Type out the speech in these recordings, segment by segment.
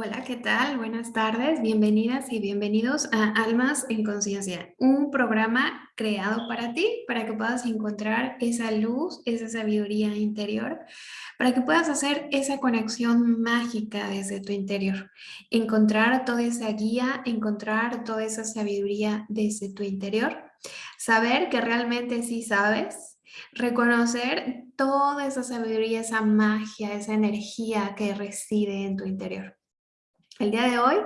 Hola, ¿qué tal? Buenas tardes, bienvenidas y bienvenidos a Almas en Conciencia, un programa creado para ti, para que puedas encontrar esa luz, esa sabiduría interior, para que puedas hacer esa conexión mágica desde tu interior, encontrar toda esa guía, encontrar toda esa sabiduría desde tu interior, saber que realmente sí sabes, reconocer toda esa sabiduría, esa magia, esa energía que reside en tu interior. El día de hoy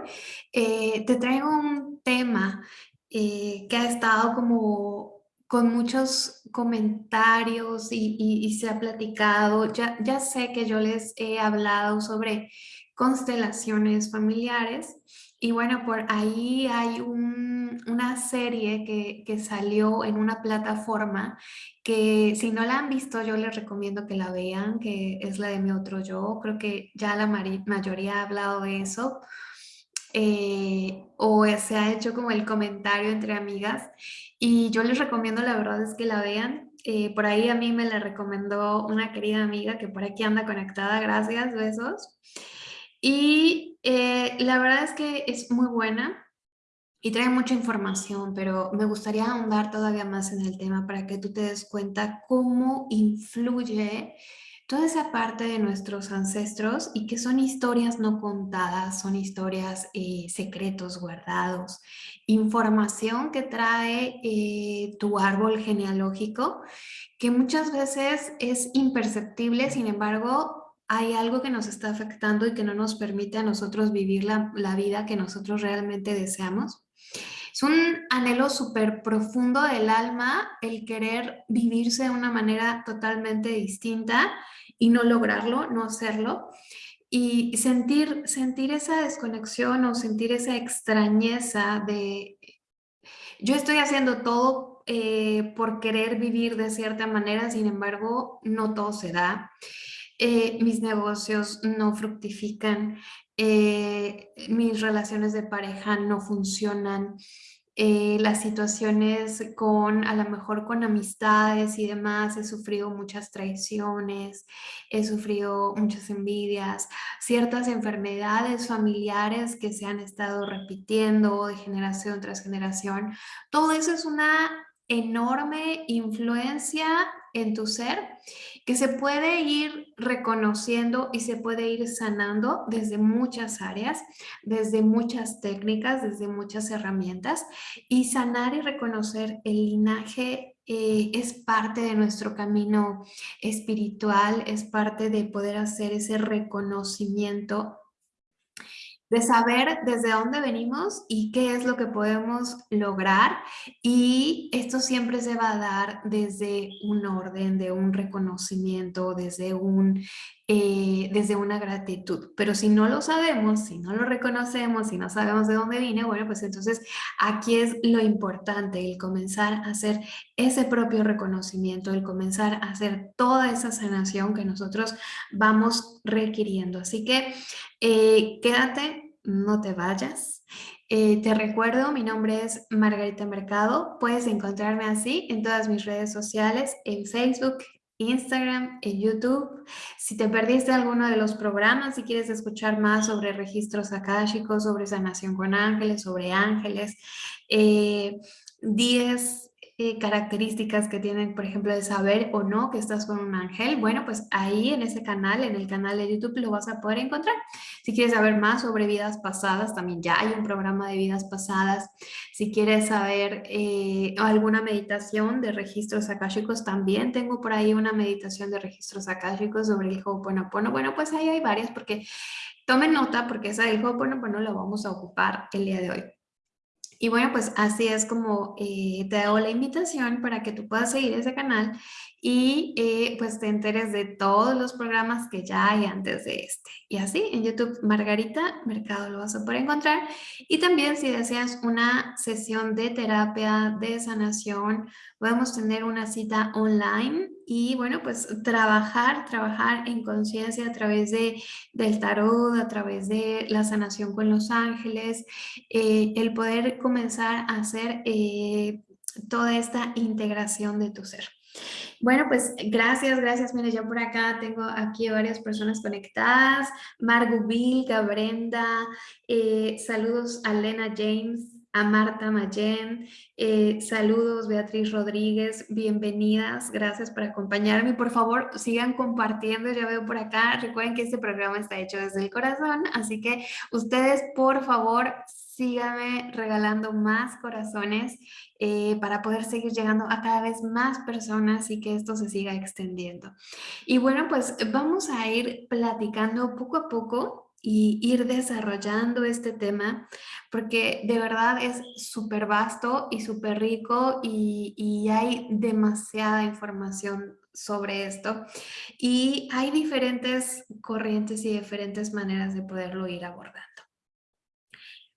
eh, te traigo un tema eh, que ha estado como con muchos comentarios y, se ha platicado. Ya, ya sé que yo les he hablado sobre constelaciones familiares y bueno, por ahí hay una serie que, salió en una plataforma que si no la han visto yo les recomiendo que la vean, que es la de Mi Otro Yo. Creo que ya la mayoría ha hablado de eso. Eh, o se ha hecho como el comentario entre amigas y yo les recomiendo la verdad es que la vean. Eh, por ahí a mí me la recomendó una querida amiga que por aquí anda conectada, gracias, besos. Y eh, la verdad es que es muy buena y trae mucha información, pero me gustaría ahondar todavía más en el tema para que tú te des cuenta cómo influye toda esa parte de nuestros ancestros y que son historias no contadas, son historias, eh, secretos guardados, información que trae eh, tu árbol genealógico, que muchas veces es imperceptible, sin embargo, hay algo que nos está afectando y que no nos permite a nosotros vivir la, vida que nosotros realmente deseamos. Es un anhelo súper profundo del alma el querer vivirse de una manera totalmente distinta y no lograrlo, no hacerlo. Y sentir, sentir esa desconexión o sentir esa extrañeza de yo estoy haciendo todo eh, por querer vivir de cierta manera, sin embargo, no todo se da. Eh, mis negocios no fructifican, eh, mis relaciones de pareja no funcionan, eh, las situaciones con, a lo mejor con amistades y demás, he sufrido muchas traiciones, he sufrido muchas envidias, ciertas enfermedades familiares que se han estado repitiendo de generación tras generación. Todo eso es una enorme influencia en tu ser que se puede ir reconociendo y se puede ir sanando desde muchas áreas, desde muchas técnicas, desde muchas herramientas y sanar y reconocer el linaje eh, es parte de nuestro camino espiritual, es parte de poder hacer ese reconocimiento de saber desde dónde venimos y qué es lo que podemos lograr y esto siempre se va a dar desde un orden, de un reconocimiento, desde, un, eh, desde una gratitud. Pero si no lo sabemos, si no lo reconocemos, si no sabemos de dónde viene, bueno, pues entonces aquí es lo importante, el comenzar a hacer ese propio reconocimiento, el comenzar a hacer toda esa sanación que nosotros vamos requiriendo. Así que eh, quédate, no te vayas. Eh, te recuerdo, mi nombre es Margarita Mercado. Puedes encontrarme así en todas mis redes sociales, en Facebook, Instagram, en YouTube. Si te perdiste alguno de los programas, si quieres escuchar más sobre registros akáshicos, sobre sanación con ángeles, sobre ángeles, 10 eh, eh, características que tienen, por ejemplo, de saber o no que estás con un ángel, bueno, pues ahí en ese canal, en el canal de YouTube, lo vas a poder encontrar. Si quieres saber más sobre vidas pasadas, también ya hay un programa de vidas pasadas. Si quieres saber eh, alguna meditación de registros akáshicos, también tengo por ahí una meditación de registros akáshicos sobre el Ho'oponopono. Bueno, pues ahí hay varias porque tomen nota porque esa del Ho'oponopono la vamos a ocupar el día de hoy. Y bueno, pues así es como eh, te hago la invitación para que tú puedas seguir ese canal y eh, pues te enteres de todos los programas que ya hay antes de este. Y así en YouTube Margarita Mercado lo vas a poder encontrar. Y también si deseas una sesión de terapia, de sanación, podemos tener una cita online y bueno, pues trabajar, trabajar en conciencia a través de, del tarot, a través de la sanación con los ángeles, eh, el poder comenzar a hacer eh, toda esta integración de tu ser. Bueno, pues gracias, gracias. Mire, yo por acá tengo aquí varias personas conectadas. Margot Vilga, Brenda, eh, saludos a Lena James, a Marta Mayen, eh, saludos Beatriz Rodríguez, bienvenidas, gracias por acompañarme. Por favor, sigan compartiendo, ya veo por acá, recuerden que este programa está hecho desde el corazón, así que ustedes por favor síganme regalando más corazones eh, para poder seguir llegando a cada vez más personas y que esto se siga extendiendo. Y bueno, pues vamos a ir platicando poco a poco y ir desarrollando este tema, porque de verdad es súper vasto y súper rico y, y, hay demasiada información sobre esto y hay diferentes corrientes y diferentes maneras de poderlo ir abordando.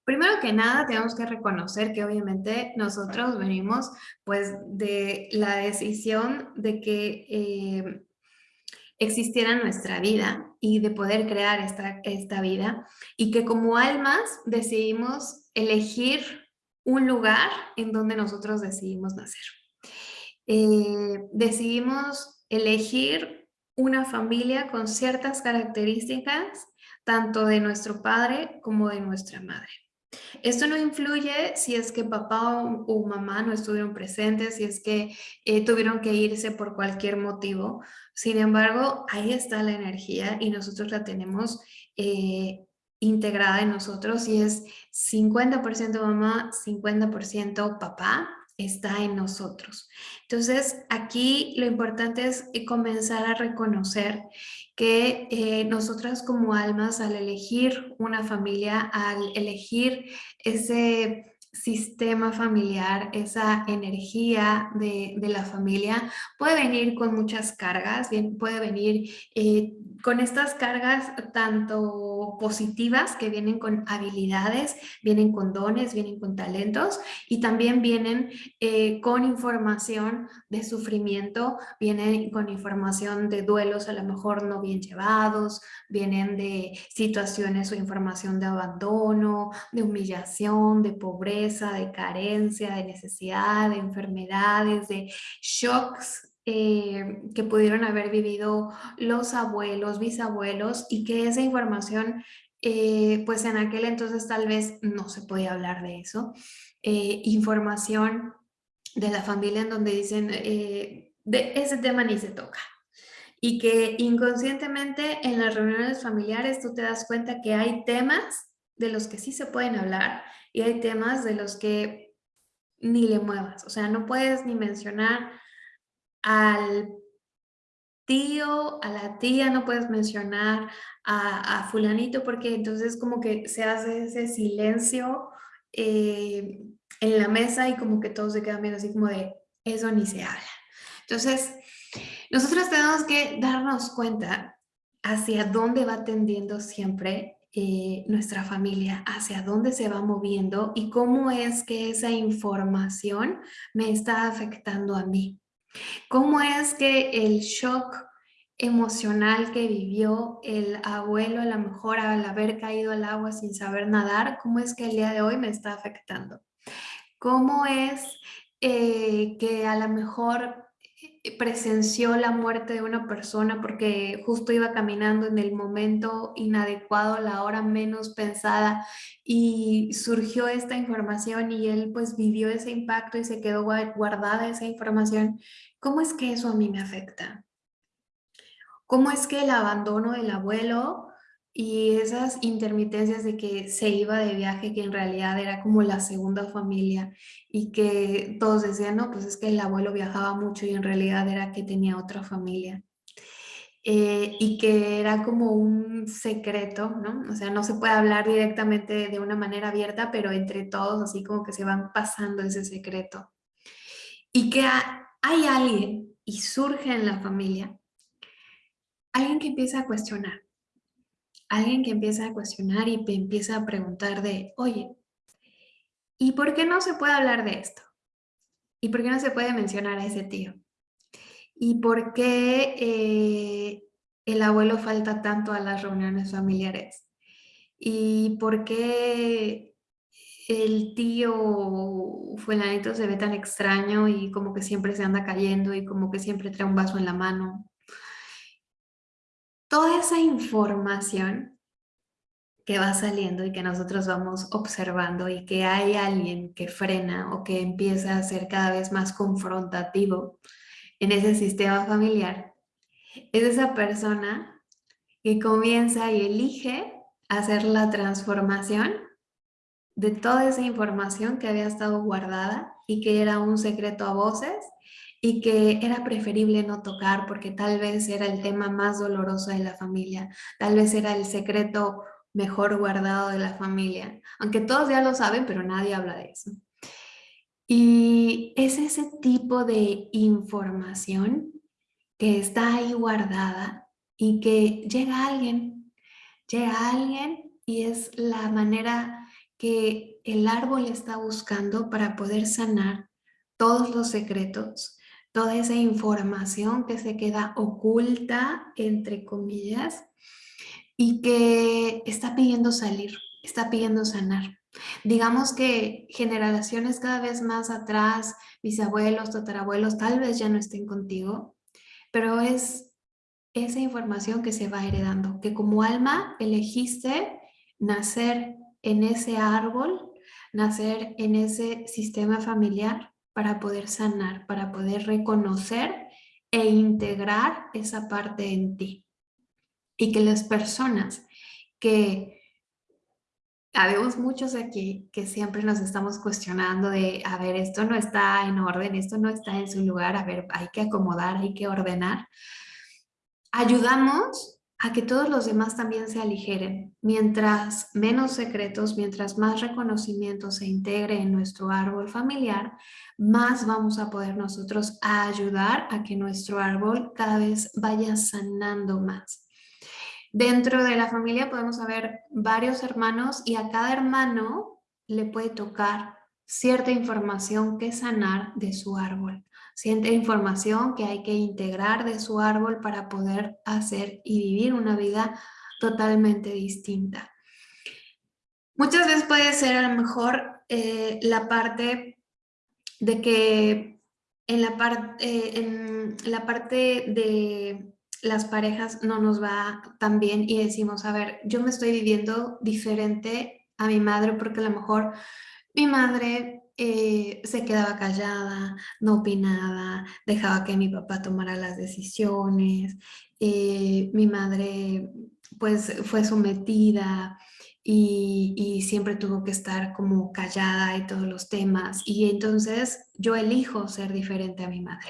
Primero que nada, tenemos que reconocer que obviamente nosotros venimos pues de la decisión de que eh, existiera nuestra vida y de poder crear esta, esta vida y que como almas decidimos elegir un lugar en donde nosotros decidimos nacer. Eh, decidimos elegir una familia con ciertas características tanto de nuestro padre como de nuestra madre. Esto no influye si es que papá o, mamá no estuvieron presentes, si es que eh, tuvieron que irse por cualquier motivo. Sin embargo, ahí está la energía y nosotros la tenemos eh, integrada en nosotros y es 50% mamá, 50% papá está en nosotros. Entonces, aquí lo importante es eh, comenzar a reconocer que eh, nosotras como almas al elegir una familia, al elegir ese sistema familiar, esa energía de, la familia, puede venir con muchas cargas, puede venir eh, con estas cargas tanto positivas que vienen con habilidades, vienen con dones, vienen con talentos y también vienen eh, con información de sufrimiento, vienen con información de duelos a lo mejor no bien llevados, vienen de situaciones o información de abandono, de humillación, de pobreza, de carencia, de necesidad, de enfermedades, de shocks eh, que pudieron haber vivido los abuelos, bisabuelos y que esa información, eh, pues en aquel entonces tal vez no se podía hablar de eso. Eh, información de la familia en donde dicen, de ese tema ni se toca. Y que inconscientemente en las reuniones familiares tú te das cuenta que hay temas de los que sí se pueden hablar y hay temas de los que ni le muevas. O sea, no puedes ni mencionar al tío, a la tía, no puedes mencionar a, fulanito porque entonces como que se hace ese silencio eh, en la mesa y como que todos se quedan viendo así como de eso ni se habla. Entonces, nosotros tenemos que darnos cuenta hacia dónde va tendiendo siempre eh, nuestra familia, hacia dónde se va moviendo y cómo es que esa información me está afectando a mí. ¿Cómo es que el shock emocional que vivió el abuelo a lo mejor al haber caído al agua sin saber nadar, cómo es que el día de hoy me está afectando? ¿Cómo es eh, que a lo mejor presenció la muerte de una persona porque justo iba caminando en el momento inadecuado, la hora menos pensada y surgió esta información y él pues vivió ese impacto y se quedó guardada esa información. ¿Cómo es que eso a mí me afecta? ¿Cómo es que el abandono del abuelo y esas intermitencias de que se iba de viaje, que en realidad era como la segunda familia y que todos decían, no, pues es que el abuelo viajaba mucho y en realidad era que tenía otra familia. Eh, y que era como un secreto, ¿no? O sea, no se puede hablar directamente de una manera abierta, pero entre todos así como que se van pasando ese secreto. Y que hay alguien y surge en la familia, alguien que empieza a cuestionar, alguien que empieza a cuestionar y empieza a preguntar de, oye, ¿y por qué no se puede hablar de esto? ¿Y por qué no se puede mencionar a ese tío? ¿Y por qué eh, el abuelo falta tanto a las reuniones familiares? ¿Y por qué el tío fulanito se ve tan extraño y como que siempre se anda cayendo y como que siempre trae un vaso en la mano. Toda esa información que va saliendo y que nosotros vamos observando y que hay alguien que frena o que empieza a ser cada vez más confrontativo en ese sistema familiar, es esa persona que comienza y elige hacer la transformación de toda esa información que había estado guardada y que era un secreto a voces y que era preferible no tocar porque tal vez era el tema más doloroso de la familia, tal vez era el secreto mejor guardado de la familia, aunque todos ya lo saben, pero nadie habla de eso. Y es ese tipo de información que está ahí guardada y que llega alguien, llega alguien y es la manera que el árbol está buscando para poder sanar todos los secretos, toda esa información que se queda oculta, entre comillas, y que está pidiendo salir, está pidiendo sanar. Digamos que generaciones cada vez más atrás, bisabuelos, tatarabuelos, tal vez ya no estén contigo, pero es esa información que se va heredando, que como alma elegiste nacer en ese árbol, nacer en ese sistema familiar para poder sanar, para poder reconocer e integrar esa parte en ti. Y que las personas que habemos muchos aquí que siempre nos estamos cuestionando de, a ver, esto no está en orden, esto no está en su lugar, a ver, hay que acomodar, hay que ordenar. Ayudamos a que todos los demás también se aligeren. Mientras menos secretos, mientras más reconocimiento se integre en nuestro árbol familiar, más vamos a poder nosotros ayudar a que nuestro árbol cada vez vaya sanando más. Dentro de la familia podemos haber varios hermanos y a cada hermano le puede tocar cierta información que sanar de su árbol siente información que hay que integrar de su árbol para poder hacer y vivir una vida totalmente distinta. Muchas veces puede ser a lo mejor eh, la parte de que en la, parte eh, en la parte de las parejas no nos va tan bien y decimos, a ver, yo me estoy viviendo diferente a mi madre porque a lo mejor mi madre eh, se quedaba callada, no opinaba, dejaba que mi papá tomara las decisiones, eh, mi madre pues fue sometida y, siempre tuvo que estar como callada y todos los temas y entonces yo elijo ser diferente a mi madre.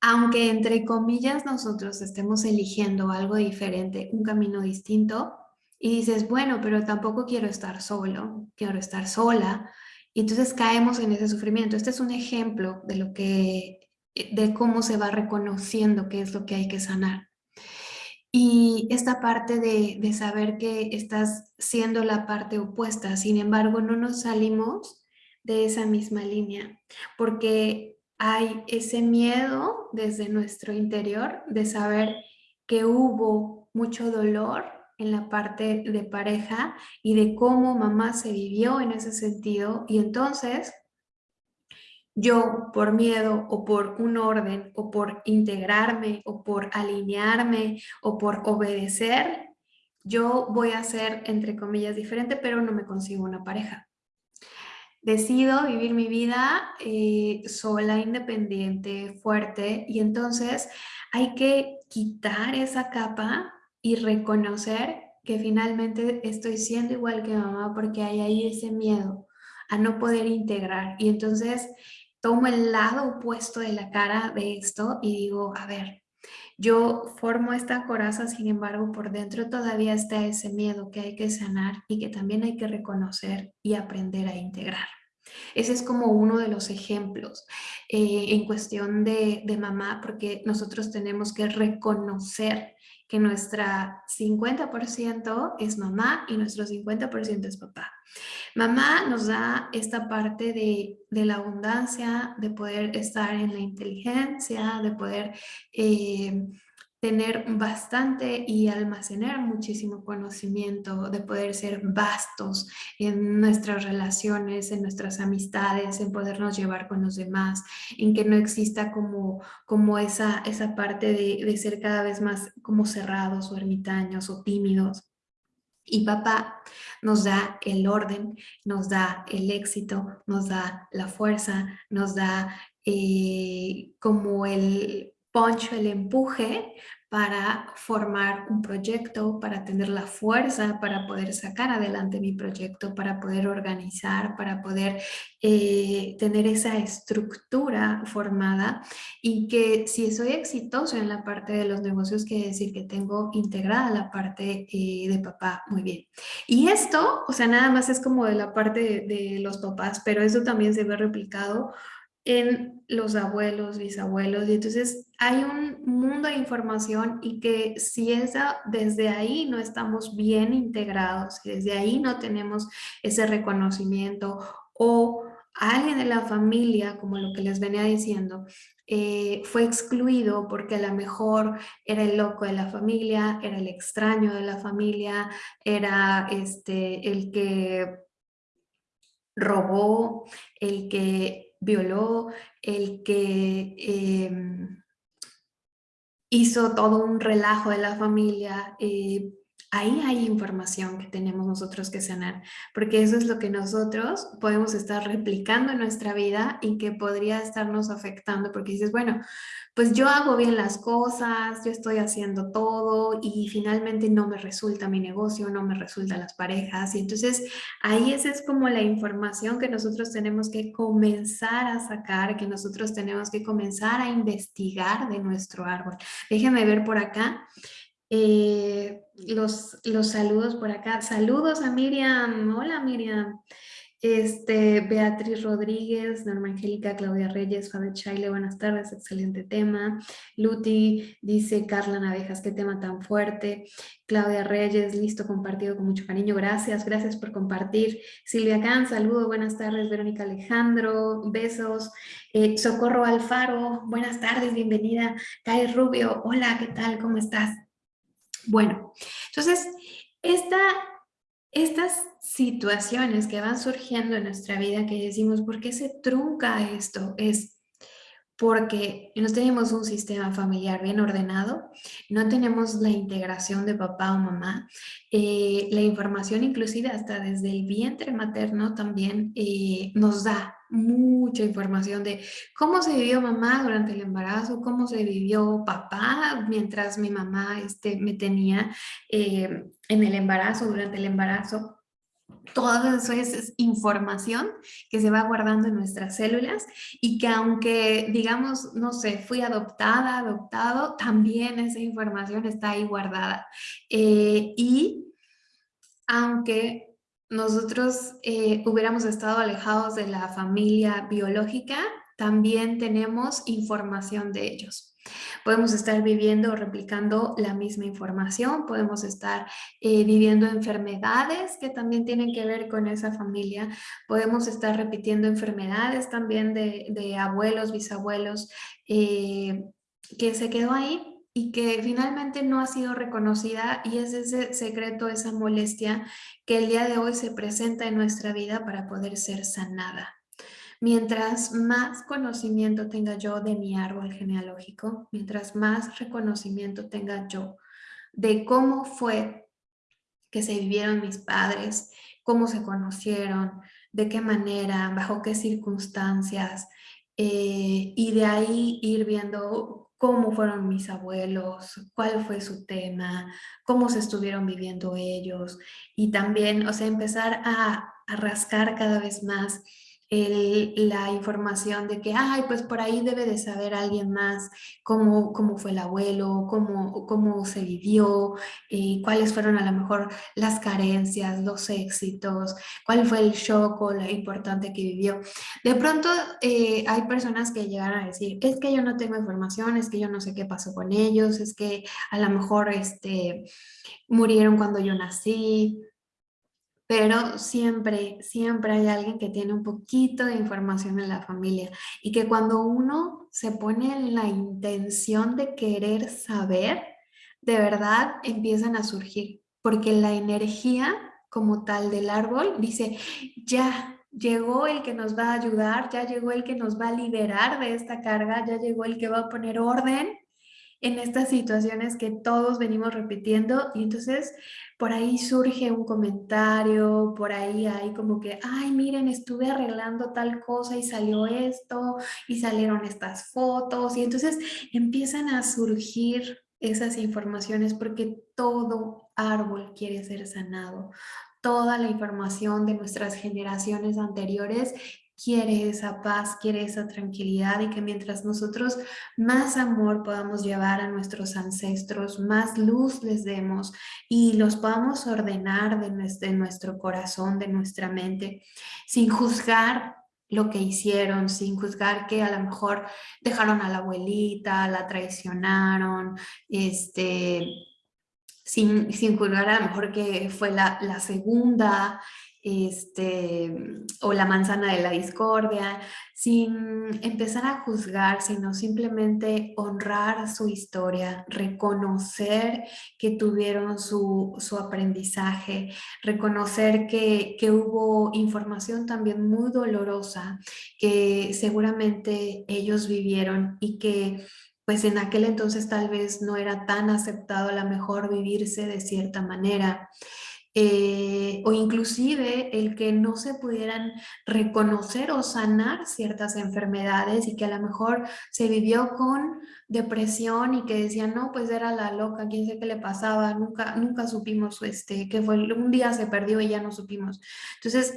Aunque entre comillas nosotros estemos eligiendo algo diferente, un camino distinto, y dices, bueno, pero tampoco quiero estar solo, quiero estar sola, y entonces caemos en ese sufrimiento. Este es un ejemplo de lo que, de cómo se va reconociendo qué es lo que hay que sanar. Y esta parte de, de saber que estás siendo la parte opuesta, sin embargo, no nos salimos de esa misma línea, porque hay ese miedo desde nuestro interior de saber que hubo mucho dolor en la parte de pareja y de cómo mamá se vivió en ese sentido y entonces yo por miedo o por un orden o por integrarme o por alinearme o por obedecer, yo voy a ser entre comillas diferente pero no me consigo una pareja. Decido vivir mi vida eh, sola, independiente, fuerte y entonces hay que quitar esa capa y reconocer que finalmente estoy siendo igual que mamá porque hay ahí ese miedo a no poder integrar. Y entonces tomo el lado opuesto de la cara de esto y digo, a ver, yo formo esta coraza, sin embargo, por dentro todavía está ese miedo que hay que sanar y que también hay que reconocer y aprender a integrar. Ese es como uno de los ejemplos eh, en cuestión de, de mamá, porque nosotros tenemos que reconocer que nuestra 50% es mamá y nuestro 50% es papá. Mamá nos da esta parte de, la abundancia, de poder estar en la inteligencia, de poder eh, tener bastante y almacenar muchísimo conocimiento, de poder ser vastos en nuestras relaciones, en nuestras amistades, en podernos llevar con los demás, en que no exista como, como esa, esa parte de, ser cada vez más como cerrados o ermitaños o tímidos. Y papá nos da el orden, nos da el éxito, nos da la fuerza, nos da eh, como el poncho, el empuje para formar un proyecto, para tener la fuerza, para poder sacar adelante mi proyecto, para poder organizar, para poder eh, tener esa estructura formada y que si soy exitoso en la parte de los negocios, quiere decir que tengo integrada la parte eh, de papá muy bien. Y esto, o sea, nada más es como de la parte de, de los papás, pero eso también se ve replicado en los abuelos, bisabuelos, y entonces hay un mundo de información y que si esa, desde ahí no estamos bien integrados, desde ahí no tenemos ese reconocimiento o alguien de la familia, como lo que les venía diciendo, eh, fue excluido porque a lo mejor era el loco de la familia, era el extraño de la familia, era este, el que robó, el que violó, el que em, hizo todo un relajo de la familia, eh, ahí hay información que tenemos nosotros que sanar, porque eso es lo que nosotros podemos estar replicando en nuestra vida y que podría estarnos afectando, porque dices, bueno, pues yo hago bien las cosas, yo estoy haciendo todo y finalmente no me resulta mi negocio, no me resultan las parejas. Y entonces ahí esa es como la información que nosotros tenemos que comenzar a sacar, que nosotros tenemos que comenzar a investigar de nuestro árbol. Déjenme ver por acá. Eh, los, saludos por acá. Saludos a Miriam. Hola Miriam. Este, Beatriz Rodríguez, Norma Angélica, Claudia Reyes, Fabi Chaile, buenas tardes, excelente tema. Luti dice, Carla Navejas, qué tema tan fuerte. Claudia Reyes, listo, compartido con mucho cariño, gracias, gracias por compartir. Silvia Can, saludo, buenas tardes. Verónica Alejandro, besos. Eh, Socorro Alfaro, buenas tardes, bienvenida. Kai Rubio, hola, ¿qué tal? ¿Cómo estás? Bueno, entonces, esta, estas situaciones que van surgiendo en nuestra vida que decimos, ¿por qué se trunca esto? Es porque no tenemos un sistema familiar bien ordenado, no tenemos la integración de papá o mamá, eh, la información inclusive hasta desde el vientre materno también eh, nos da mucha información de cómo se vivió mamá durante el embarazo, cómo se vivió papá mientras mi mamá este, me tenía eh, en el embarazo, durante el embarazo, todo eso es, información que se va guardando en nuestras células y que aunque, digamos, no sé, fui adoptada, adoptado, también esa información está ahí guardada. Eh, y aunque nosotros eh, hubiéramos estado alejados de la familia biológica, también tenemos información de ellos. Podemos estar viviendo o replicando la misma información, podemos estar eh, viviendo enfermedades que también tienen que ver con esa familia, podemos estar repitiendo enfermedades también de, abuelos, bisabuelos, eh, que se quedó ahí y que finalmente no ha sido reconocida y es ese secreto, esa molestia que el día de hoy se presenta en nuestra vida para poder ser sanada. Mientras más conocimiento tenga yo de mi árbol genealógico, mientras más reconocimiento tenga yo de cómo fue que se vivieron mis padres, cómo se conocieron, de qué manera, bajo qué circunstancias, eh, y de ahí ir viendo cómo fueron mis abuelos, cuál fue su tema, cómo se estuvieron viviendo ellos, y también, o sea, empezar a, rascar cada vez más la información de que, ay, pues por ahí debe de saber alguien más cómo, cómo fue el abuelo, cómo, cómo se vivió, eh, cuáles fueron a lo mejor las carencias, los éxitos, cuál fue el shock o lo importante que vivió. De pronto eh, hay personas que llegan a decir, es que yo no tengo información, es que yo no sé qué pasó con ellos, es que a lo mejor este, murieron cuando yo nací, pero siempre, siempre hay alguien que tiene un poquito de información en la familia y que cuando uno se pone en la intención de querer saber, de verdad empiezan a surgir, porque la energía como tal del árbol dice, ya llegó el que nos va a ayudar, ya llegó el que nos va a liberar de esta carga, ya llegó el que va a poner orden en estas situaciones que todos venimos repitiendo y entonces por ahí surge un comentario, por ahí hay como que, ay, miren, estuve arreglando tal cosa y salió esto y salieron estas fotos y entonces empiezan a surgir esas informaciones porque todo árbol quiere ser sanado. Toda la información de nuestras generaciones anteriores quiere esa paz, quiere esa tranquilidad y que mientras nosotros más amor podamos llevar a nuestros ancestros, más luz les demos y los podamos ordenar de nuestro, corazón, de nuestra mente, sin juzgar lo que hicieron, sin juzgar que a lo mejor dejaron a la abuelita, la traicionaron, este, sin, sin juzgar a lo mejor que fue la segunda, este, o la manzana de la discordia, sin empezar a juzgar, sino simplemente honrar su historia, reconocer que tuvieron su, su aprendizaje, reconocer que, que hubo información también muy dolorosa que seguramente ellos vivieron y que pues en aquel entonces tal vez no era tan aceptado a mejor vivirse de cierta manera. Eh, o inclusive el que no se pudieran reconocer o sanar ciertas enfermedades y que a lo mejor se vivió con depresión y que decían, no, pues era la loca, quién sé qué le pasaba, nunca, nunca supimos este, que fue, un día se perdió y ya no supimos. Entonces,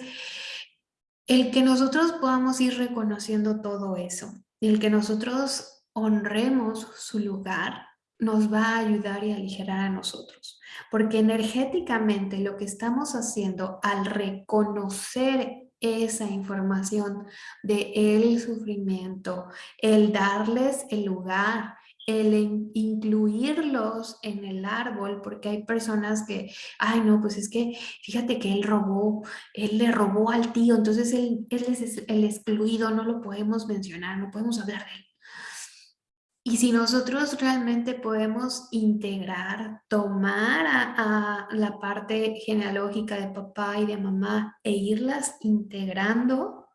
el que nosotros podamos ir reconociendo todo eso, el que nosotros honremos su lugar, nos va a ayudar y aligerar a nosotros. Porque energéticamente lo que estamos haciendo al reconocer esa información de el sufrimiento, el darles el lugar, el incluirlos en el árbol, porque hay personas que, ay no, pues es que fíjate que él robó, él le robó al tío, entonces él, él es el excluido, no lo podemos mencionar, no podemos hablar de él. Y si nosotros realmente podemos integrar, tomar a, la parte genealógica de papá y de mamá e irlas integrando,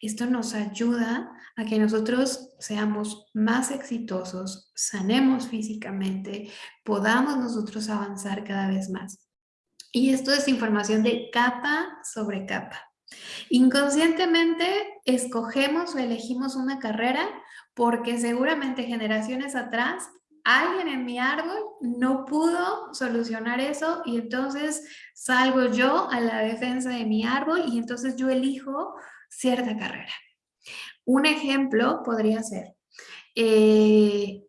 esto nos ayuda a que nosotros seamos más exitosos, sanemos físicamente, podamos nosotros avanzar cada vez más. Y esto es información de capa sobre capa. Inconscientemente escogemos o elegimos una carrera porque seguramente generaciones atrás alguien en mi árbol no pudo solucionar eso y entonces salgo yo a la defensa de mi árbol y entonces yo elijo cierta carrera. Un ejemplo podría ser eh,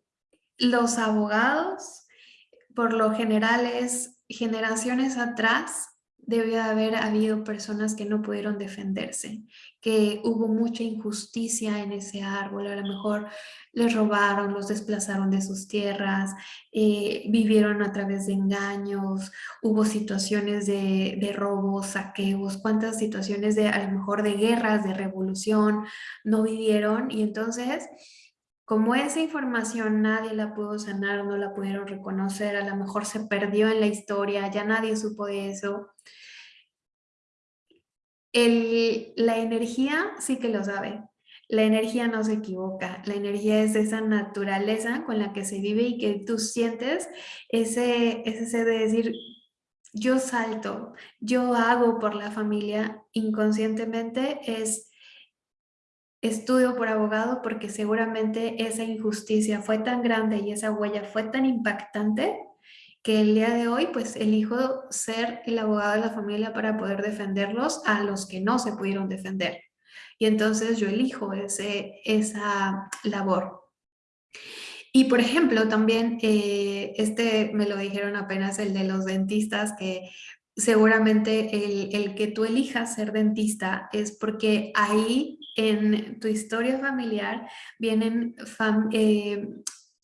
los abogados, por lo general es generaciones atrás, debe haber habido personas que no pudieron defenderse, que hubo mucha injusticia en ese árbol, a lo mejor les robaron, los desplazaron de sus tierras, eh, vivieron a través de engaños, hubo situaciones de, de, robos, saqueos, cuántas situaciones de a lo mejor de guerras, de revolución no vivieron y entonces como esa información nadie la pudo sanar, no la pudieron reconocer, a lo mejor se perdió en la historia, ya nadie supo de eso. La energía sí que lo sabe. La energía no se equivoca. La energía es esa naturaleza con la que se vive y que tú sientes ese, ese de decir, yo salto, yo hago por la familia inconscientemente, es estudio por abogado porque seguramente esa injusticia fue tan grande y esa huella fue tan impactante que el día de hoy pues elijo ser el abogado de la familia para poder defenderlos a los que no se pudieron defender. Y entonces yo elijo ese, esa labor. Y por ejemplo, también eh, este me lo dijeron apenas el de los dentistas, que seguramente el, el que tú elijas ser dentista es porque ahí en tu historia familiar vienen eh,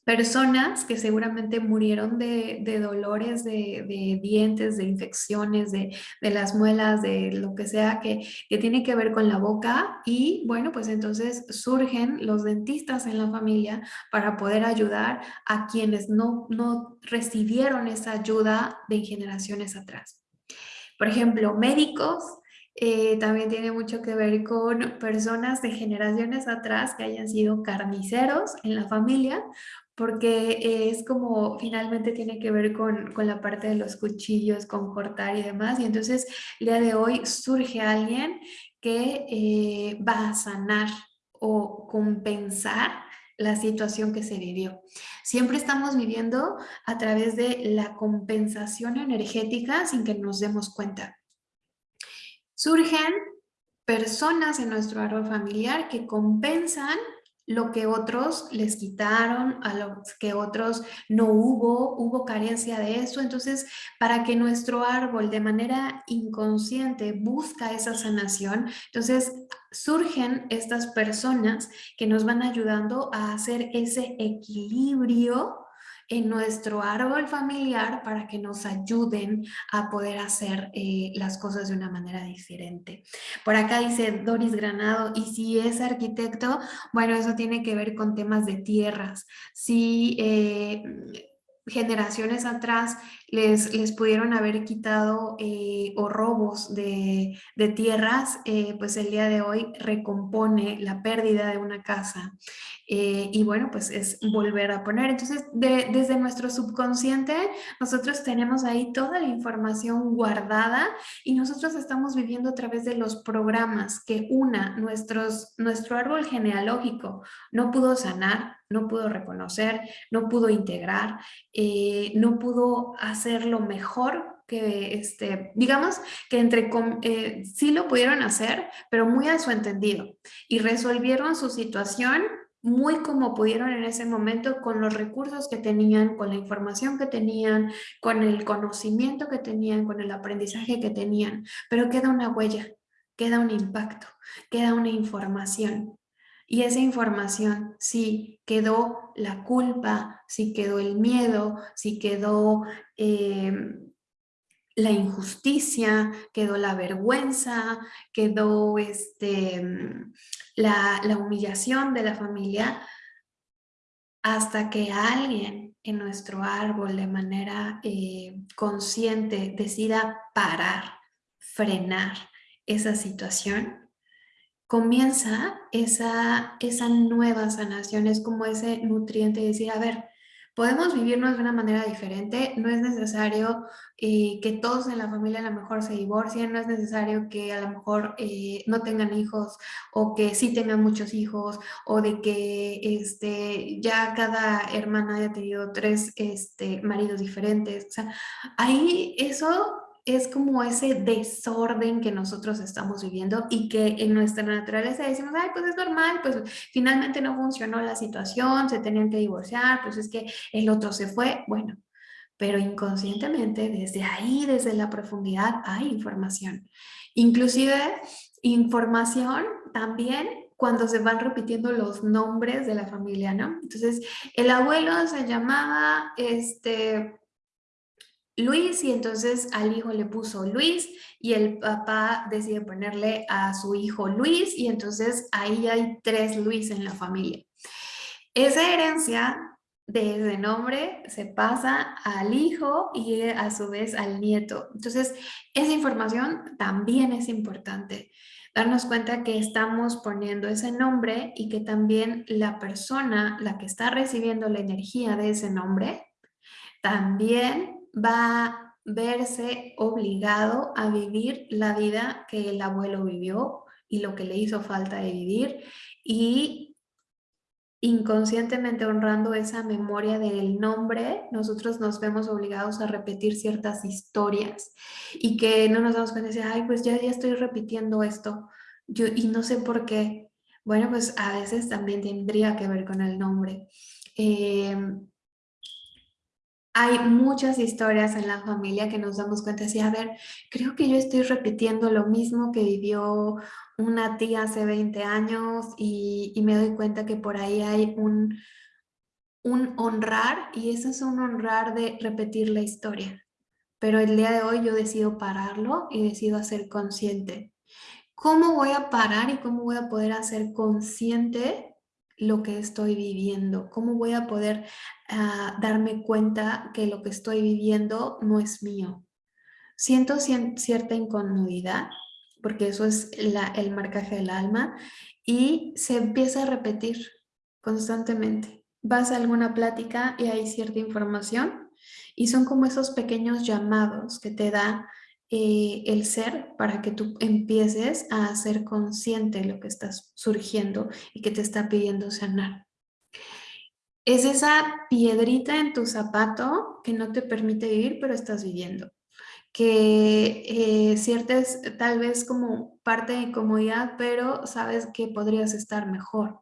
personas que seguramente murieron de, dolores de, dientes, de infecciones, de, las muelas, de lo que sea que, que, tiene que ver con la boca y bueno, pues entonces surgen los dentistas en la familia para poder ayudar a quienes no, no recibieron esa ayuda de generaciones atrás. Por ejemplo, médicos, eh, también tiene mucho que ver con personas de generaciones atrás que hayan sido carniceros en la familia porque es como finalmente tiene que ver con, la parte de los cuchillos, con cortar y demás. Y entonces el día de hoy surge alguien que eh, va a sanar o compensar la situación que se vivió. Siempre estamos viviendo a través de la compensación energética sin que nos demos cuenta. Surgen personas en nuestro árbol familiar que compensan lo que otros les quitaron, a lo que otros no hubo, hubo carencia de eso. Entonces, para que nuestro árbol de manera inconsciente busca esa sanación, entonces surgen estas personas que nos van ayudando a hacer ese equilibrio en nuestro árbol familiar para que nos ayuden a poder hacer eh, las cosas de una manera diferente. Por acá dice Doris Granado, y si es arquitecto, bueno, eso tiene que ver con temas de tierras. Si eh, generaciones atrás les, les pudieron haber quitado eh, o robos de, de tierras, pues el día de hoy recompone la pérdida de una casa eh, y bueno, pues es volver a poner. Entonces, desde nuestro subconsciente, nosotros tenemos ahí toda la información guardada y nosotros estamos viviendo a través de los programas que una, nuestros, nuestro árbol genealógico no pudo sanar, no pudo reconocer, no pudo integrar, eh, no pudo hacerlo mejor que, este, digamos, que entre, eh, sí lo pudieron hacer, pero muy a su entendido y resolvieron su situación muy como pudieron en ese momento con los recursos que tenían, con la información que tenían, con el conocimiento que tenían, con el aprendizaje que tenían, pero queda una huella, queda un impacto, queda una información. Y esa información, sí quedó la culpa, sí quedó el miedo, sí quedó eh, la injusticia, quedó la vergüenza, quedó este, mm, la, humillación de la familia, hasta que alguien en nuestro árbol de manera eh, consciente decida parar, frenar esa situación, comienza esa, esa nueva sanación, es como ese nutriente de decir, a ver, podemos vivirnos de una manera diferente, no es necesario eh, que todos en la familia a lo mejor se divorcien, no es necesario que a lo mejor eh, no tengan hijos o que sí tengan muchos hijos o de que este, ya cada hermana haya tenido tres este, maridos diferentes, o sea, ahí eso es como ese desorden que nosotros estamos viviendo y que en nuestra naturaleza decimos, ay, pues es normal, pues finalmente no funcionó la situación, se tenían que divorciar, pues es que el otro se fue, bueno, pero inconscientemente desde ahí, desde la profundidad, hay información. Inclusive información también cuando se van repitiendo los nombres de la familia, ¿no? Entonces, el abuelo se llamaba, este, Luis y entonces al hijo le puso Luis y el papá decide ponerle a su hijo Luis y entonces ahí hay tres Luis en la familia. Esa herencia de ese nombre se pasa al hijo y a su vez al nieto. Entonces, esa información también es importante. Darnos cuenta que estamos poniendo ese nombre y que también la persona, la que está recibiendo la energía de ese nombre, también va a verse obligado a vivir la vida que el abuelo vivió y lo que le hizo falta de vivir y inconscientemente honrando esa memoria del nombre, nosotros nos vemos obligados a repetir ciertas historias y que no nos damos cuenta de ay, pues ya, ya estoy repitiendo esto yo, y no sé por qué. Bueno, pues a veces también tendría que ver con el nombre. Eh, hay muchas historias en la familia que nos damos cuenta así, a ver, creo que yo estoy repitiendo lo mismo que vivió una tía hace 20 años y, me doy cuenta que por ahí hay un, un honrar y ese es un honrar de repetir la historia. Pero el día de hoy yo decido pararlo y decido hacer consciente. ¿Cómo voy a parar y cómo voy a poder hacer consciente lo que estoy viviendo? ¿Cómo voy a poder ah, darme cuenta que lo que estoy viviendo no es mío? Siento cierta incomodidad, porque eso es el marcaje del alma, y se empieza a repetir constantemente. Vas a alguna plática y hay cierta información y son como esos pequeños llamados que te da eh, el ser para que tú empieces a ser consciente de lo que estás surgiendo y que te está pidiendo sanar. Es esa piedrita en tu zapato que no te permite vivir, pero estás viviendo. Que eh, tal vez como parte de incomodidad, pero sabes que podrías estar mejor.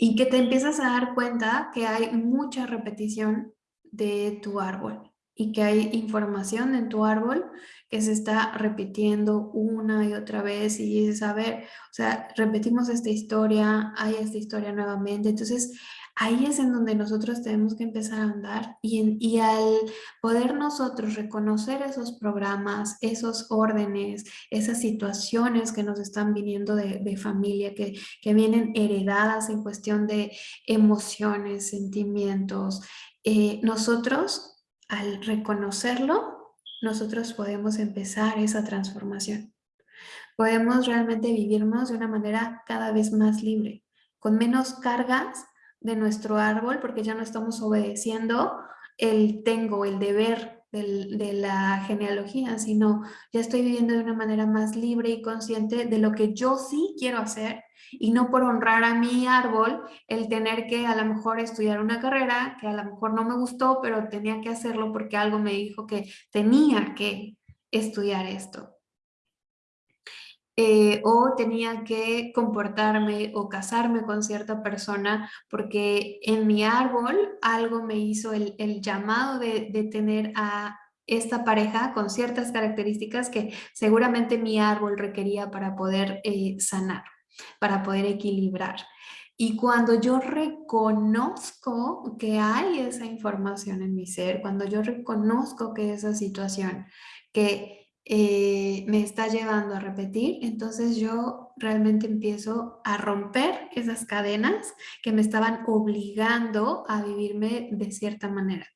Y que te empiezas a dar cuenta que hay mucha repetición de tu árbol y que hay información en tu árbol que se está repitiendo una y otra vez y dices, a ver, o sea, repetimos esta historia, hay esta historia nuevamente, entonces ahí es en donde nosotros tenemos que empezar a andar y, y al poder nosotros reconocer esos programas, esos órdenes, esas situaciones que nos están viniendo de, de familia, que, que vienen heredadas en cuestión de emociones, sentimientos, eh, nosotros al reconocerlo, nosotros podemos empezar esa transformación. Podemos realmente vivirnos de una manera cada vez más libre, con menos cargas de nuestro árbol, porque ya no estamos obedeciendo el tengo, el deber de la genealogía, sino ya estoy viviendo de una manera más libre y consciente de lo que yo sí quiero hacer y no por honrar a mi árbol el tener que a lo mejor estudiar una carrera que a lo mejor no me gustó, pero tenía que hacerlo porque algo me dijo que tenía que estudiar esto. Eh, o tenía que comportarme o casarme con cierta persona porque en mi árbol algo me hizo el, llamado de, tener a esta pareja con ciertas características que seguramente mi árbol requería para poder eh, sanar para poder equilibrar. Y cuando yo reconozco que hay esa información en mi ser, cuando yo reconozco que esa situación que eh, me está llevando a repetir, entonces yo realmente empiezo a romper esas cadenas que me estaban obligando a vivirme de cierta manera.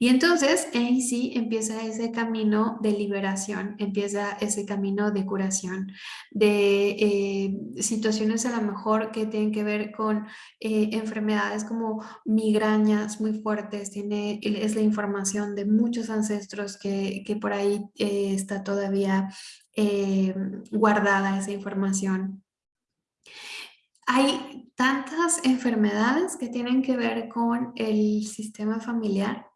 Y entonces ahí sí empieza ese camino de liberación, empieza ese camino de curación, de eh, situaciones a lo mejor que tienen que ver con eh, enfermedades como migrañas muy fuertes, tiene, es la información de muchos ancestros que, por ahí eh, está todavía guardada esa información. Hay tantas enfermedades que tienen que ver con el sistema familiar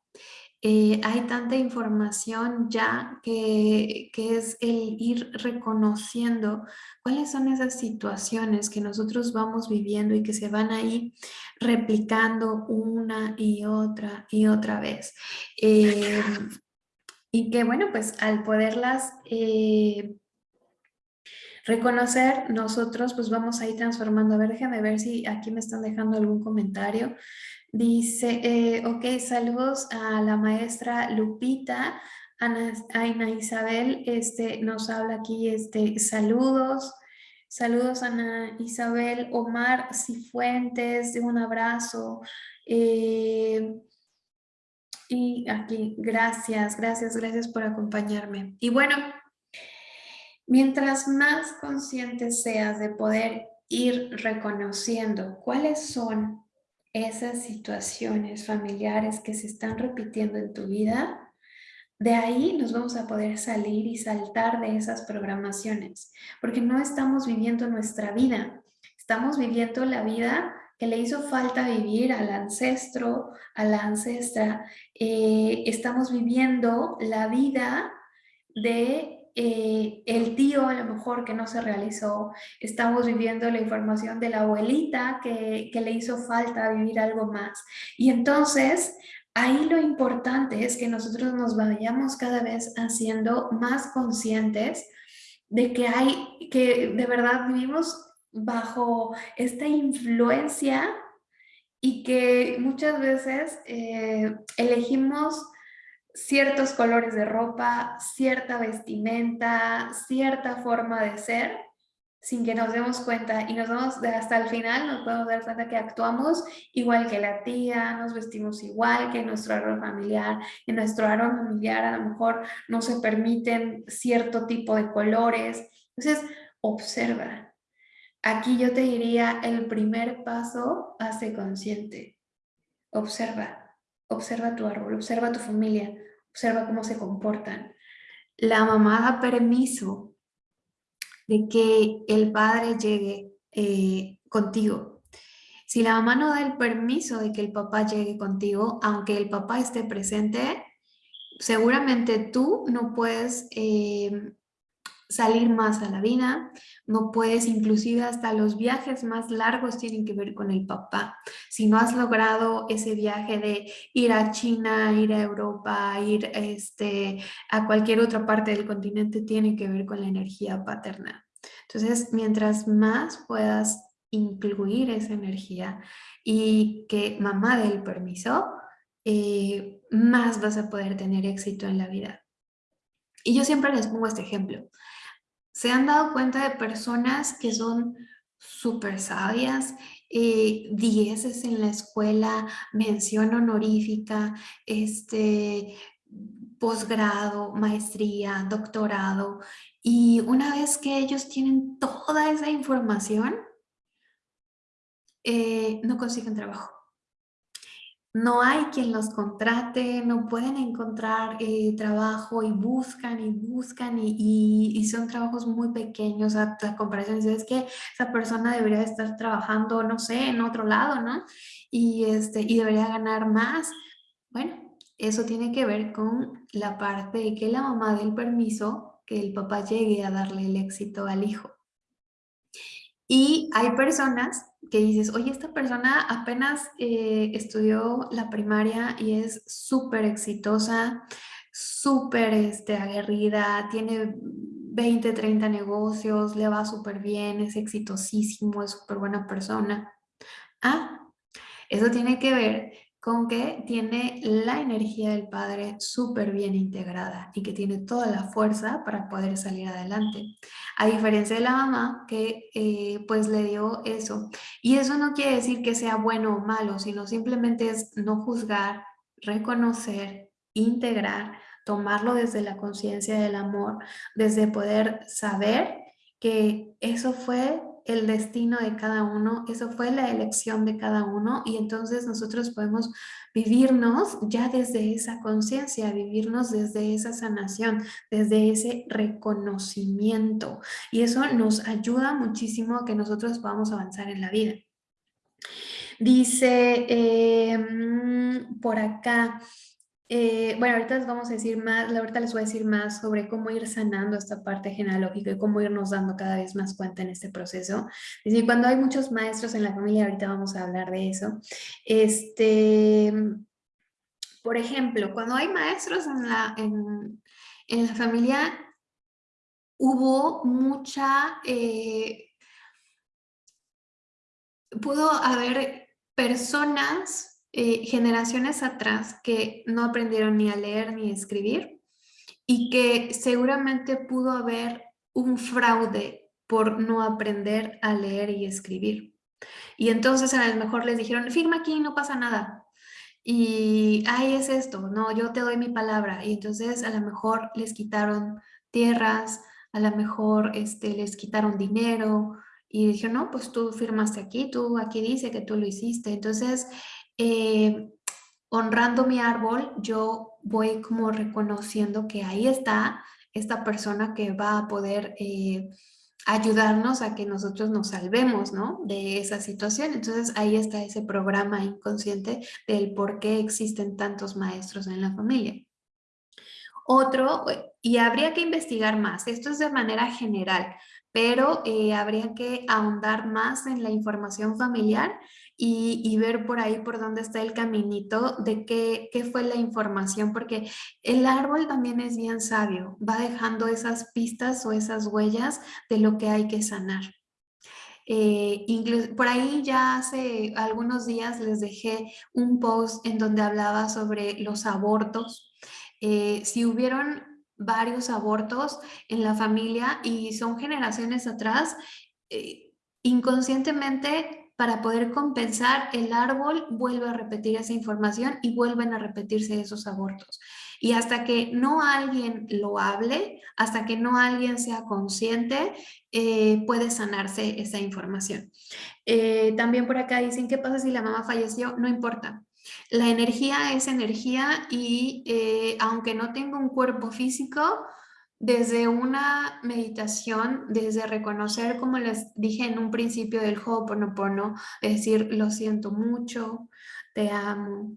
eh, hay tanta información ya que, es el ir reconociendo cuáles son esas situaciones que nosotros vamos viviendo y que se van ahí replicando una y otra y otra vez. Eh, y que bueno, pues al poderlas eh, reconocer, nosotros pues vamos a ir transformando. A ver, déjame ver si aquí me están dejando algún comentario. Dice, eh, ok, saludos a la maestra Lupita, Ana, Ana Isabel, este, nos habla aquí, este, saludos, saludos Ana Isabel, Omar Cifuentes, un abrazo, eh, y aquí, gracias, gracias, gracias por acompañarme. Y bueno, mientras más consciente seas de poder ir reconociendo cuáles son esas situaciones familiares que se están repitiendo en tu vida, de ahí nos vamos a poder salir y saltar de esas programaciones, porque no estamos viviendo nuestra vida, estamos viviendo la vida que le hizo falta vivir al ancestro, a la ancestra, eh, estamos viviendo la vida de eh, el tío a lo mejor que no se realizó, estamos viviendo la información de la abuelita que, que le hizo falta vivir algo más. Y entonces ahí lo importante es que nosotros nos vayamos cada vez haciendo más conscientes de que hay, que de verdad vivimos bajo esta influencia y que muchas veces eh, elegimos ciertos colores de ropa, cierta vestimenta, cierta forma de ser, sin que nos demos cuenta. Y nos vamos hasta el final nos podemos dar cuenta que actuamos igual que la tía, nos vestimos igual que nuestro árbol familiar, en nuestro árbol familiar a lo mejor no se permiten cierto tipo de colores, entonces observa. Aquí yo te diría el primer paso, hace consciente, observa, observa tu árbol, observa tu familia, observa cómo se comportan. La mamá da permiso de que el padre llegue eh, contigo. Si la mamá no da el permiso de que el papá llegue contigo, aunque el papá esté presente, seguramente tú no puedes eh, salir más a la vida, no puedes, inclusive hasta los viajes más largos tienen que ver con el papá. Si no has logrado ese viaje de ir a China, ir a Europa, ir este, a cualquier otra parte del continente, tiene que ver con la energía paterna. Entonces, mientras más puedas incluir esa energía y que mamá dé el permiso, eh, más vas a poder tener éxito en la vida. Y yo siempre les pongo este ejemplo se han dado cuenta de personas que son súper sabias, eh, dieces en la escuela, mención honorífica, este, posgrado, maestría, doctorado, y una vez que ellos tienen toda esa información, eh, no consiguen trabajo no hay quien los contrate, no pueden encontrar eh, trabajo y buscan y buscan y, son trabajos muy pequeños a, a comparación. Es que esa persona debería estar trabajando, no sé, en otro lado, ¿no? Y, este, y debería ganar más. Bueno, eso tiene que ver con la parte de que la mamá dé el permiso que el papá llegue a darle el éxito al hijo. Y hay personas que dices, oye, esta persona apenas eh, estudió la primaria y es súper exitosa, súper este, aguerrida, tiene 20, 30 negocios, le va súper bien, es exitosísimo, es súper buena persona. Ah, eso tiene que ver con que tiene la energía del padre súper bien integrada y que tiene toda la fuerza para poder salir adelante. A diferencia de la mamá que eh, pues le dio eso. Y eso no quiere decir que sea bueno o malo, sino simplemente es no juzgar, reconocer, integrar, tomarlo desde la conciencia del amor, desde poder saber que eso fue el destino de cada uno, eso fue la elección de cada uno y entonces nosotros podemos vivirnos ya desde esa conciencia, vivirnos desde esa sanación, desde ese reconocimiento y eso nos ayuda muchísimo a que nosotros podamos avanzar en la vida. Dice em, por acá, eh, bueno, ahorita les vamos a decir más, ahorita les voy a decir más sobre cómo ir sanando esta parte genealógica y cómo irnos dando cada vez más cuenta en este proceso. Es decir, cuando hay muchos maestros en la familia, ahorita vamos a hablar de eso. Este, por ejemplo, cuando hay maestros en la, en, la familia, hubo mucha... Eh, pudo haber personas eh, generaciones atrás que no aprendieron ni a leer ni a escribir y que seguramente pudo haber un fraude por no aprender a leer y escribir. Y entonces a lo mejor les dijeron, firma aquí, no pasa nada. Y ahí es esto, no, yo te doy mi palabra. Y entonces a lo mejor les quitaron tierras, a lo mejor este, les quitaron dinero, y dijeron, no, pues tú firmaste aquí, tú aquí dice que tú lo hiciste. Entonces, eh, honrando mi árbol, yo voy como reconociendo que ahí está esta persona que va a poder eh, ayudarnos a que nosotros nos salvemos ¿no? de esa situación. Entonces ahí está ese programa inconsciente del por qué existen tantos maestros en la familia. Otro, y habría que investigar más, esto es de manera general, pero eh, habría que ahondar más en la información familiar y, ver por ahí por dónde está el caminito de qué, qué fue la información, porque el árbol también es bien sabio, va dejando esas pistas o esas huellas de lo que hay que sanar. Eh, por ahí ya hace algunos días les dejé un post en donde hablaba sobre los abortos. Eh, si hubieron varios abortos en la familia y son generaciones atrás, eh, inconscientemente para poder compensar, el árbol vuelve a repetir esa información y vuelven a repetirse esos abortos. Y hasta que no alguien lo hable, hasta que no alguien sea consciente, eh, puede sanarse esa información. Eh, también por acá dicen, ¿qué pasa si la mamá falleció? No importa. La energía es energía y eh, aunque no tenga un cuerpo físico, desde una meditación, desde reconocer, como les dije en un principio del Ho'oponopono, es decir, lo siento mucho, te amo,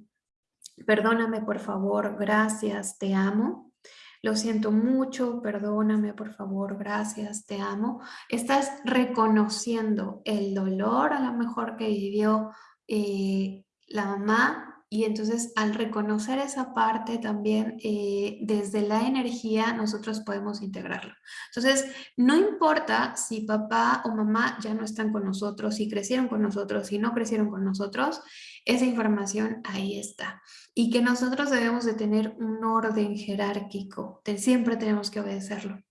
perdóname por favor, gracias, te amo, lo siento mucho, perdóname por favor, gracias, te amo. Estás reconociendo el dolor a lo mejor que vivió eh, la mamá y entonces al reconocer esa parte también eh, desde la energía nosotros podemos integrarlo. Entonces no importa si papá o mamá ya no están con nosotros, si crecieron con nosotros, si no crecieron con nosotros, esa información ahí está. Y que nosotros debemos de tener un orden jerárquico, siempre tenemos que obedecerlo.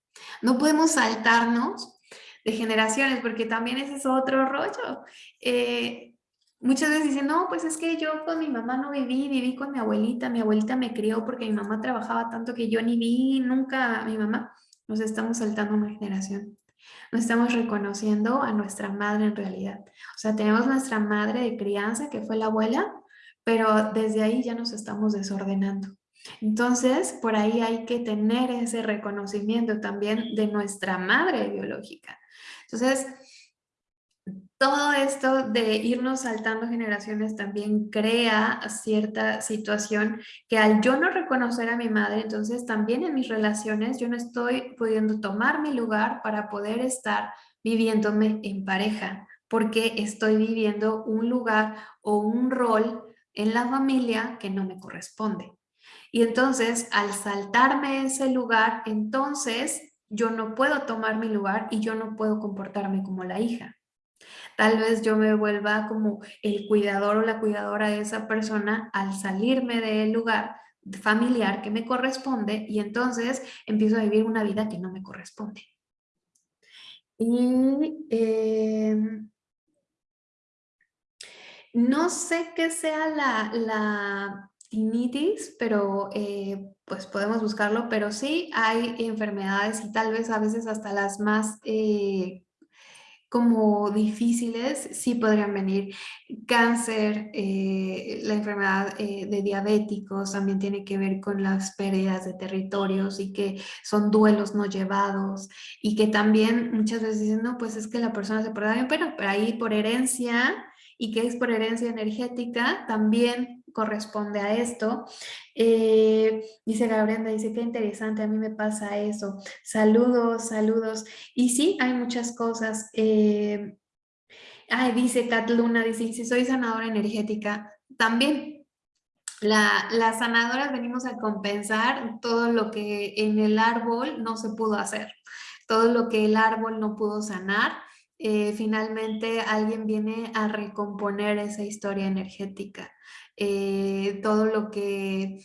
No podemos saltarnos de generaciones porque también ese es otro rollo. Eh, Muchas veces dicen, no, pues es que yo con mi mamá no viví, viví con mi abuelita, mi abuelita me crió porque mi mamá trabajaba tanto que yo ni vi nunca a mi mamá. Nos estamos saltando una generación. No estamos reconociendo a nuestra madre en realidad. O sea, tenemos nuestra madre de crianza, que fue la abuela, pero desde ahí ya nos estamos desordenando. Entonces, por ahí hay que tener ese reconocimiento también de nuestra madre biológica. Entonces, todo esto de irnos saltando generaciones también crea cierta situación que al yo no reconocer a mi madre, entonces también en mis relaciones yo no estoy pudiendo tomar mi lugar para poder estar viviéndome en pareja, porque estoy viviendo un lugar o un rol en la familia que no me corresponde. Y entonces al saltarme ese lugar, entonces yo no puedo tomar mi lugar y yo no puedo comportarme como la hija. Tal vez yo me vuelva como el cuidador o la cuidadora de esa persona al salirme del lugar familiar que me corresponde y entonces empiezo a vivir una vida que no me corresponde. Y em, no sé qué sea la, la tinitis, pero eh, pues podemos buscarlo, pero sí hay enfermedades y tal vez a veces hasta las más eh, como difíciles, sí podrían venir. Cáncer, eh, la enfermedad eh, de diabéticos también tiene que ver con las pérdidas de territorios y que son duelos no llevados y que también muchas veces dicen, no, pues es que la persona se porta bien, pero, pero ahí por herencia y que es por herencia energética, también corresponde a esto. Eh, dice Gabriela, dice, qué interesante, a mí me pasa eso. Saludos, saludos. Y sí, hay muchas cosas. Eh, dice Kat Luna, dice, si soy sanadora energética, también. La, las sanadoras venimos a compensar todo lo que en el árbol no se pudo hacer, todo lo que el árbol no pudo sanar, eh, finalmente alguien viene a recomponer esa historia energética. Eh, todo lo que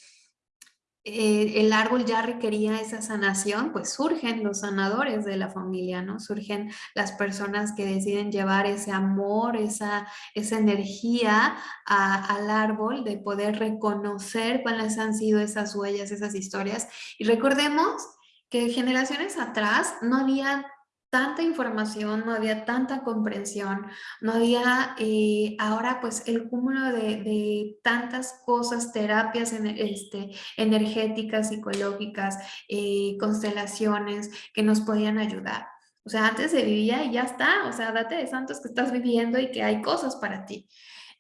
eh, el árbol ya requería esa sanación, pues surgen los sanadores de la familia, ¿no? Surgen las personas que deciden llevar ese amor, esa, esa energía al árbol, de poder reconocer cuáles han sido esas huellas, esas historias. Y recordemos que generaciones atrás no había tanta información, no había tanta comprensión, no había eh, ahora pues el cúmulo de, tantas cosas, terapias este, energéticas, psicológicas, eh, constelaciones que nos podían ayudar. O sea, antes se vivía y ya está, o sea, date de santos que estás viviendo y que hay cosas para ti.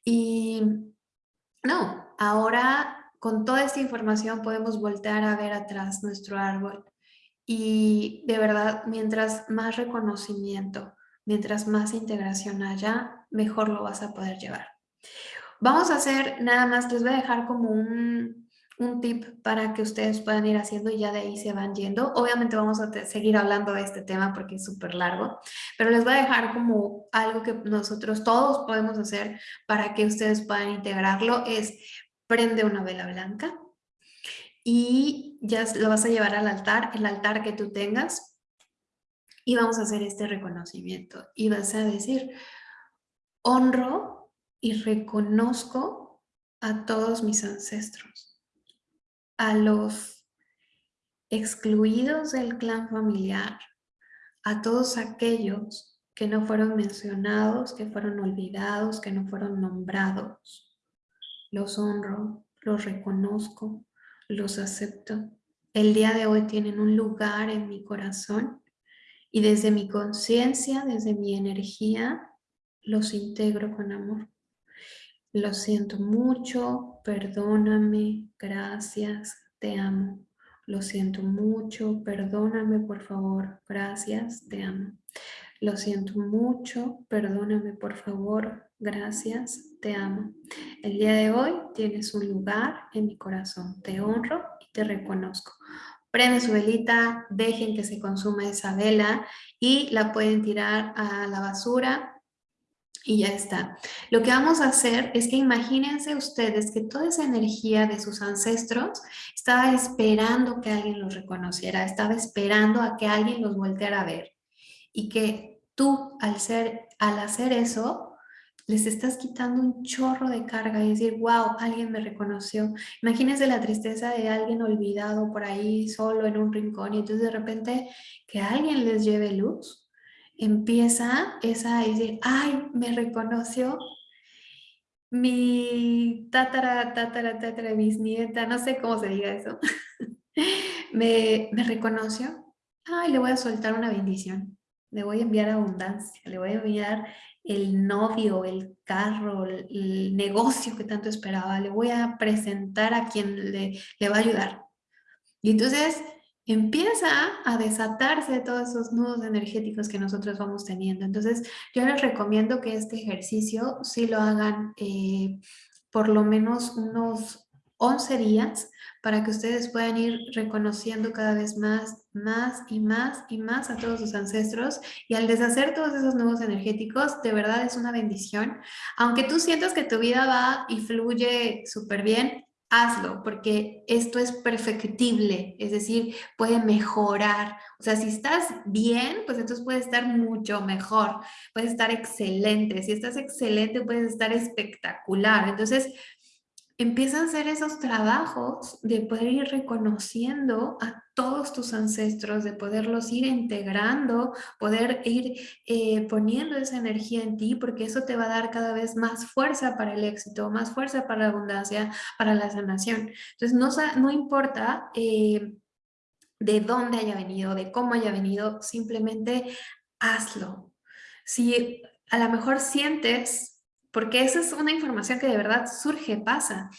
Y no, ahora con toda esta información podemos voltear a ver atrás nuestro árbol y de verdad, mientras más reconocimiento, mientras más integración haya, mejor lo vas a poder llevar. Vamos a hacer nada más, les voy a dejar como un, un tip para que ustedes puedan ir haciendo y ya de ahí se van yendo. Obviamente vamos a seguir hablando de este tema porque es súper largo, pero les voy a dejar como algo que nosotros todos podemos hacer para que ustedes puedan integrarlo. Es prende una vela blanca y ya lo vas a llevar al altar, el altar que tú tengas y vamos a hacer este reconocimiento y vas a decir, honro y reconozco a todos mis ancestros, a los excluidos del clan familiar, a todos aquellos que no fueron mencionados, que fueron olvidados, que no fueron nombrados. Los honro, los reconozco, los acepto. El día de hoy tienen un lugar en mi corazón y desde mi conciencia, desde mi energía, los integro con amor. Lo siento mucho, perdóname, gracias, te amo. Lo siento mucho, perdóname por favor, gracias, te amo. Lo siento mucho, perdóname por favor, gracias, te amo. El día de hoy tienes un lugar en mi corazón, te honro y te reconozco. Prende su velita, dejen que se consuma esa vela y la pueden tirar a la basura y ya está. Lo que vamos a hacer es que imagínense ustedes que toda esa energía de sus ancestros estaba esperando que alguien los reconociera, estaba esperando a que alguien los volteara a ver. Y que tú, al, ser, al hacer eso, les estás quitando un chorro de carga y decir, wow, alguien me reconoció. Imagínense la tristeza de alguien olvidado por ahí, solo en un rincón, y entonces de repente que alguien les lleve luz empieza esa a decir, ay, me reconoció mi tatara, tatara, tatara, bisnieta, no sé cómo se diga eso, me, me reconoció, ay, le voy a soltar una bendición, le voy a enviar abundancia, le voy a enviar el novio, el carro, el, negocio que tanto esperaba, le voy a presentar a quien le, va a ayudar. Y entonces empieza a desatarse todos esos nudos energéticos que nosotros vamos teniendo. Entonces, yo les recomiendo que este ejercicio sí lo hagan eh, por lo menos unos 11 días para que ustedes puedan ir reconociendo cada vez más, más y más y más a todos sus ancestros y al deshacer todos esos nudos energéticos, de verdad es una bendición. Aunque tú sientas que tu vida va y fluye súper bien, hazlo, porque esto es perfectible, es decir, puede mejorar. O sea, si estás bien, pues entonces puede estar mucho mejor, puede estar excelente. Si estás excelente, puedes estar espectacular. Entonces, empiezan a hacer esos trabajos de poder ir reconociendo a todos tus ancestros, de poderlos ir integrando, poder ir eh, poniendo esa energía en ti, porque eso te va a dar cada vez más fuerza para el éxito, más fuerza para la abundancia, para la sanación. Entonces, no, no importa eh, de dónde haya venido, de cómo haya venido, simplemente hazlo. Si a lo mejor sientes porque esa es una información que de verdad surge, pasa.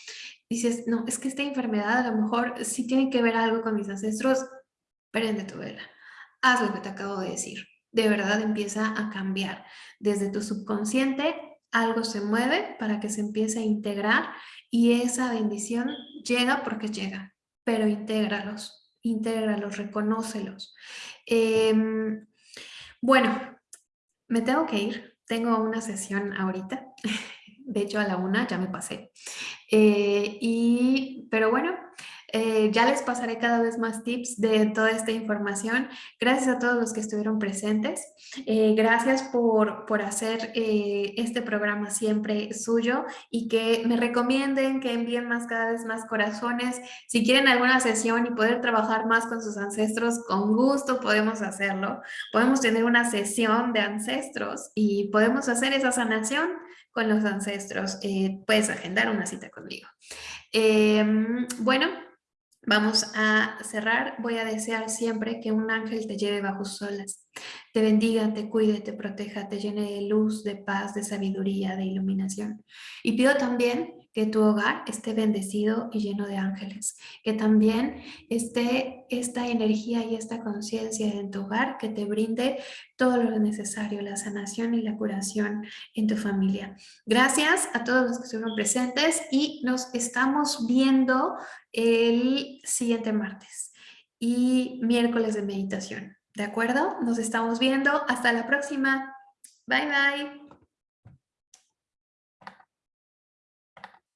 Dices, no, es que esta enfermedad a lo mejor sí tiene que ver algo con mis ancestros, prende tu vela, haz lo que te acabo de decir. De verdad empieza a cambiar. Desde tu subconsciente algo se mueve para que se empiece a integrar y esa bendición llega porque llega, pero intégralos, intégralos, reconócelos. Em, bueno, me tengo que ir, tengo una sesión ahorita, de hecho a la una ya me pasé. Eh, y, pero bueno, eh, ya les pasaré cada vez más tips de toda esta información. Gracias a todos los que estuvieron presentes. Eh, gracias por, por hacer este programa siempre suyo y que me recomienden, que envíen más cada vez más corazones. Si quieren alguna sesión y poder trabajar más con sus ancestros, con gusto podemos hacerlo. Podemos tener una sesión de ancestros y podemos hacer esa sanación con los ancestros. puedes agendar una cita conmigo. Em, bueno, Vamos a cerrar. Voy a desear siempre que un ángel te lleve bajo sus olas, te bendiga, te cuide, te proteja, te llene de luz, de paz, de sabiduría, de iluminación. Y pido también que tu hogar esté bendecido y lleno de ángeles, que también esté esta energía y esta conciencia en tu hogar que te brinde todo lo necesario, la sanación y la curación en tu familia. Gracias a todos los que estuvieron presentes y nos estamos viendo el siguiente martes y miércoles de meditación. ¿De acuerdo? Nos estamos viendo. Hasta la próxima. Bye, bye.